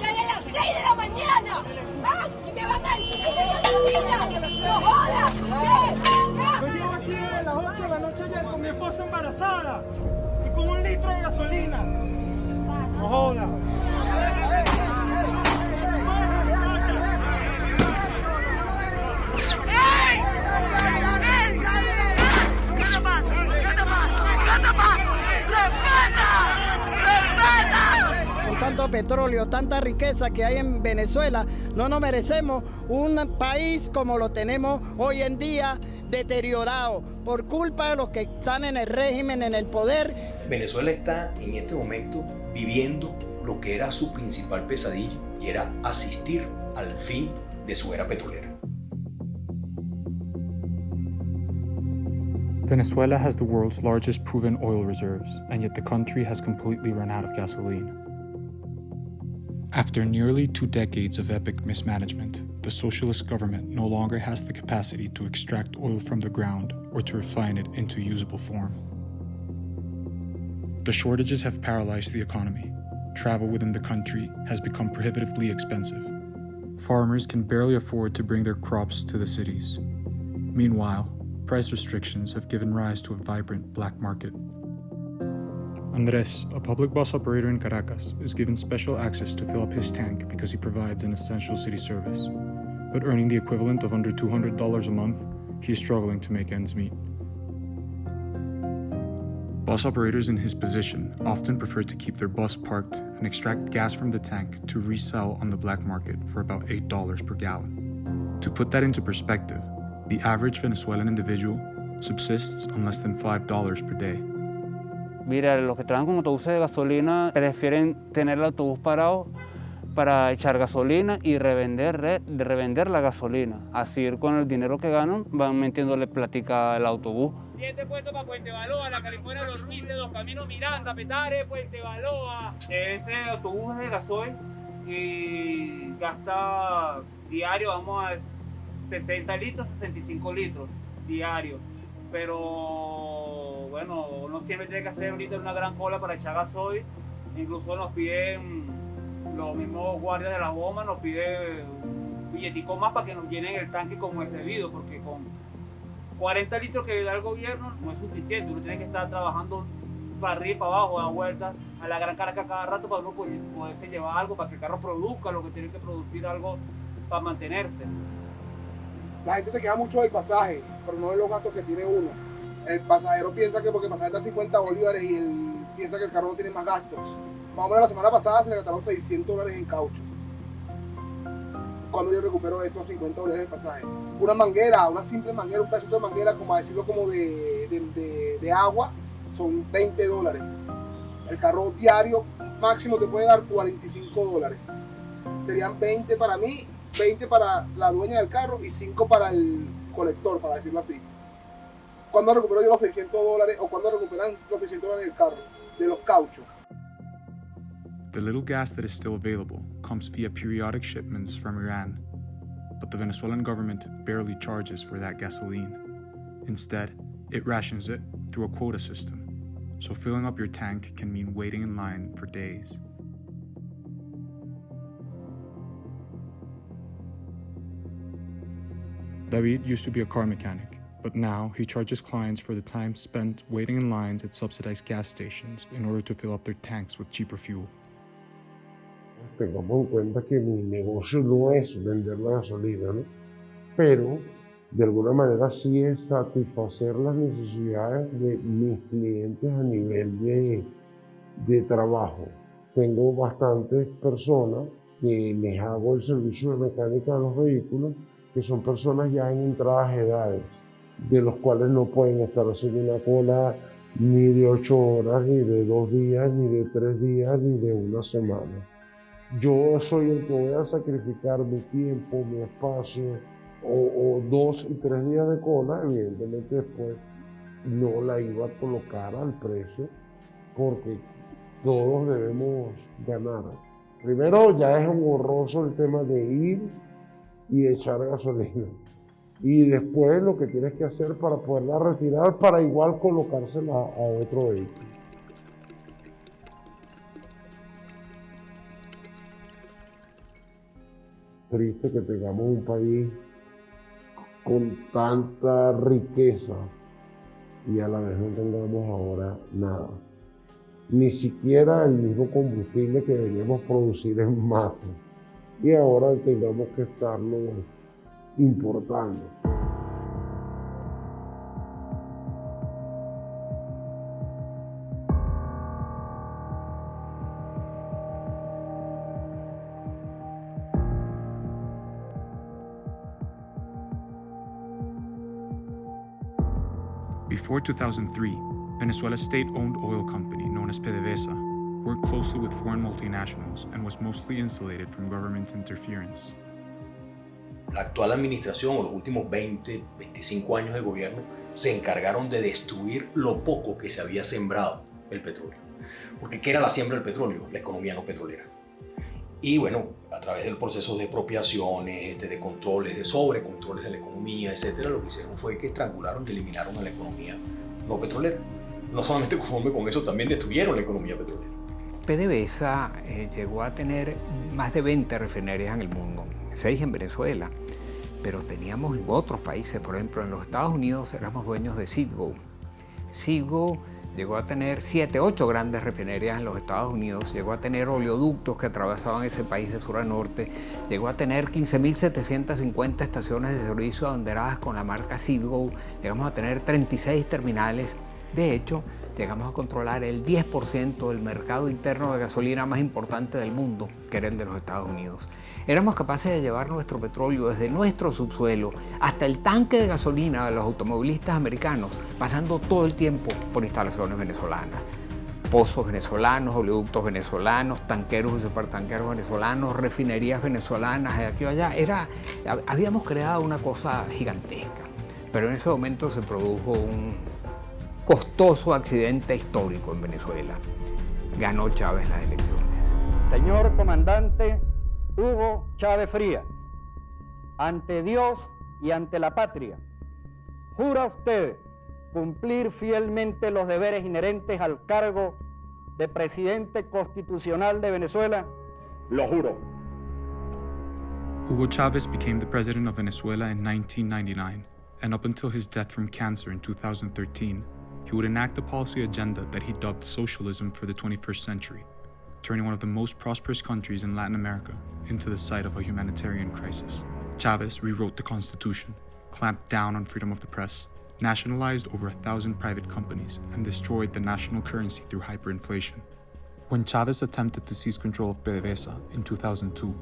Ya a las 6 de la mañana. Y me van a decir. ¡No jodas! Yo llevo aquí desde las 8 de la noche ayer con mi esposa embarazada y con un litro de gasolina. No joda. Petróleo, tanta riqueza que hay en Venezuela, no nos merecemos un país como lo tenemos hoy en día, deteriorado por culpa de los que están en el régimen, en el poder. Venezuela está en este momento viviendo lo que era su principal pesadilla y era asistir al fin de su era petrolera. Venezuela has the world's largest proven oil reserves, and yet the country has completely run out of gasoline. After nearly two decades of epic mismanagement, the socialist government no longer has the capacity to extract oil from the ground or to refine it into usable form. The shortages have paralyzed the economy. Travel within the country has become prohibitively expensive. Farmers can barely afford to bring their crops to the cities. Meanwhile, price restrictions have given rise to a vibrant black market. Andres, a public bus operator in Caracas, is given special access to fill up his tank because he provides an essential city service. But earning the equivalent of under $200 a month, he is struggling to make ends meet. Bus operators in his position often prefer to keep their bus parked and extract gas from the tank to resell on the black market for about $8 per gallon. To put that into perspective, the average Venezuelan individual subsists on less than $5 per day. Mira, los que trabajan con autobuses de gasolina prefieren tener el autobús parado para echar gasolina y revender, re- revender la gasolina. Así con el dinero que ganan van metiéndole plática al autobús. Siete puestos para Puente Baloa, la California Los Ruices, Los Caminos Miranda, Petare, Puente Baloa. Este autobús es de gasoil y gasta diario, vamos a 60 litros, 65 litros diario. Pero bueno, uno siempre tiene que hacer ahorita una gran cola para echar gasoil. Incluso nos piden los mismos guardias de la bomba, nos piden billetico más para que nos llenen el tanque como es debido, porque con 40 litros que da el gobierno no es suficiente, uno tiene que estar trabajando para arriba y para abajo, dar vueltas a la gran Caracas cada rato para uno poder- poderse llevar algo, para que el carro produzca lo que tiene que producir algo para mantenerse. La gente se queja mucho del pasaje, pero no de los gastos que tiene uno. El pasajero piensa que porque el pasaje está a 50 bolívares y él piensa que el carro no tiene más gastos. Más o menos la semana pasada se le gastaron 600 dólares en caucho. Cuando yo recupero eso a 50 dólares el pasaje. Una manguera, una simple manguera, un pedacito de manguera, como a decirlo como de- de agua, son 20 dólares. El carro diario máximo te puede dar 45 dólares. Serían 20 para mí 20 para la dueña del carro y 5 para el colector, para decirlo así. ¿Cuándo recupero yo los 600 dólares o cuándo recuperan los 600 dólares del carro? De los cauchos. The little gas that is still available comes via periodic shipments from Iran, but the Venezuelan government barely charges for that gasoline. Instead, it rations it through a quota system, so filling up your tank can mean waiting in line for days. David used to be a car mechanic, but now he charges clients for the time spent waiting in lines at subsidized gas stations in order to fill up their tanks with cheaper fuel. tengamos en cuenta que mi negocio no es vender la gasolina, ¿no? Pero de alguna manera sí es satisfacer las necesidades de mis clientes a nivel de, de trabajo. Tengo bastantes personas que les hago el servicio de mecánica de los vehículos, que son personas ya en entradas edades, de los cuales no pueden estar haciendo una cola ni de ocho horas, ni de dos días, ni de tres días, ni de una semana yo soy el que voy a sacrificar mi tiempo, mi espacio, o, o dos y tres días de cola, evidentemente después no la iba a colocar al precio, porque todos debemos ganar. Primero ya es horroroso el tema de ir y echar gasolina. Y después lo que tienes que hacer para poderla retirar para igual colocársela a otro vehículo. triste que tengamos un país con tanta riqueza y a la vez no tengamos ahora nada. Ni siquiera el mismo combustible que deberíamos producir en masa. Y ahora tengamos que estarlo importando. Before 2003, Venezuela's state owned oil company, known as PDVSA, worked closely with foreign multinationals and was mostly insulated from government interference. La actual administración o los últimos 20, 25 años de gobierno se encargaron de destruir lo poco que se había sembrado el petróleo. Porque ¿qué era la siembra del petróleo? La economía no petrolera. Y bueno, a través del proceso de expropiaciones, de, de controles, de sobrecontroles de la economía, etcétera, lo que hicieron fue que estrangularon y eliminaron a la economía no petrolera. No solamente conforme con eso, también destruyeron la economía petrolera. PDVSA eh, llegó a tener más de 20 refinerías en el mundo, 6 en Venezuela, pero teníamos en otros países, por ejemplo en los Estados Unidos éramos dueños de Citgo. Citgo llegó a tener 7, 8 grandes refinerías en los Estados Unidos, llegó a tener oleoductos que atravesaban ese país de sur a norte, llegó a tener 15.750 estaciones de servicio abanderadas con la marca Citgo, llegamos a tener 36 terminales. De hecho, llegamos a controlar el 10% del mercado interno de gasolina más importante del mundo, que era el de los Estados Unidos. Éramos capaces de llevar nuestro petróleo desde nuestro subsuelo hasta el tanque de gasolina de los automovilistas americanos, pasando todo el tiempo por instalaciones venezolanas. Pozos venezolanos, oleoductos venezolanos, tanqueros y supertanqueros venezolanos, refinerías venezolanas de aquí o allá. Era, habíamos creado una cosa gigantesca, pero en ese momento se produjo un, costoso accidente histórico en Venezuela. Ganó Chávez las elecciones. Señor comandante Hugo Chávez Fría, ante Dios y ante la patria, ¿jura usted cumplir fielmente los deberes inherentes al cargo de presidente constitucional de Venezuela? Lo juro. Hugo Chavez became the president of Venezuela in 1999, and up until his death from cancer in 2013, he would enact a policy agenda that he dubbed socialism for the 21st century, turning one of the most prosperous countries in Latin America into the site of a humanitarian crisis. Chavez rewrote the Constitution, clamped down on freedom of the press, nationalized over a thousand private companies, and destroyed the national currency through hyperinflation. When Chavez attempted to seize control of PDVSA in 2002,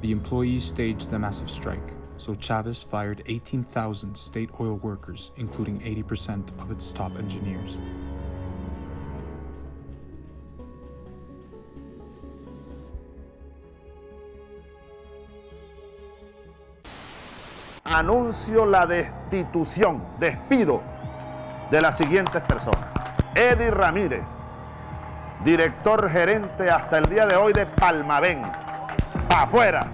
the employees staged a massive strike, so Chavez fired 18,000 state oil workers, including 80% of its top engineers. Anuncio la destitución, despido de las siguientes personas. Eddie Ramírez, director gerente hasta el día de hoy de Palmavén. Pa' afuera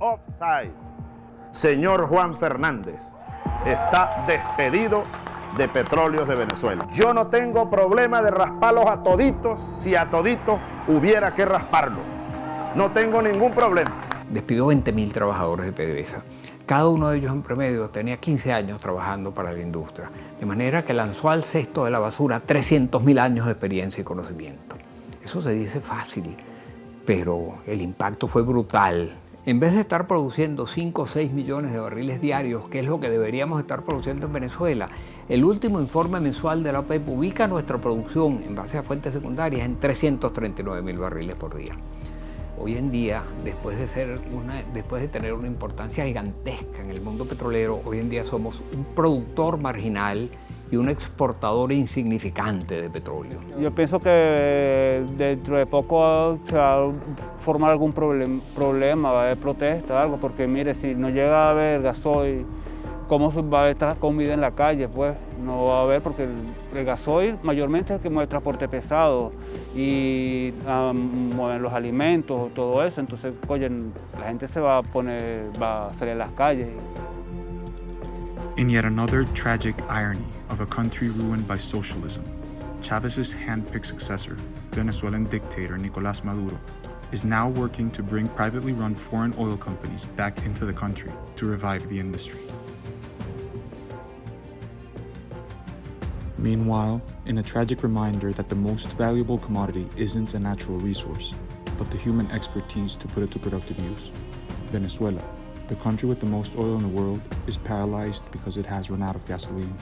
offside. Señor Juan Fernández está despedido de Petróleos de Venezuela. Yo no tengo problema de rasparlos a toditos si a toditos hubiera que rasparlo. No tengo ningún problema. Despidió 20.000 trabajadores de PDVSA. Cada uno de ellos en promedio tenía 15 años trabajando para la industria, de manera que lanzó al cesto de la basura 300.000 años de experiencia y conocimiento. Eso se dice fácil, pero el impacto fue brutal en vez de estar produciendo 5 o 6 millones de barriles diarios, que es lo que deberíamos estar produciendo en Venezuela, el último informe mensual de la OPEP ubica nuestra producción en base a fuentes secundarias en 339 mil barriles por día. Hoy en día, después de, ser después de tener una importancia gigantesca en el mundo petrolero, hoy en día somos un productor marginal y un exportador insignificante de petróleo. Yo pienso que dentro de poco se va a formar algún problem, problema, va a haber protesta, algo, porque mire, si no llega a haber gasoil, ¿cómo va a estar comida en la calle? Pues no va a haber, porque el, gasoil mayormente es el que mueve transporte pesado y um, mueven los alimentos, todo eso, entonces, oye, la gente se va a poner, va a salir a las calles. In yet another tragic irony of a country ruined by socialism, Chavez's hand-picked successor, Venezuelan dictator Nicolás Maduro, is now working to bring privately run foreign oil companies back into the country to revive the industry. Meanwhile, in a tragic reminder that the most valuable commodity isn't a natural resource, but the human expertise to put it to productive use, Venezuela, the country with the most oil in the world, is paralyzed because it has run out of gasoline.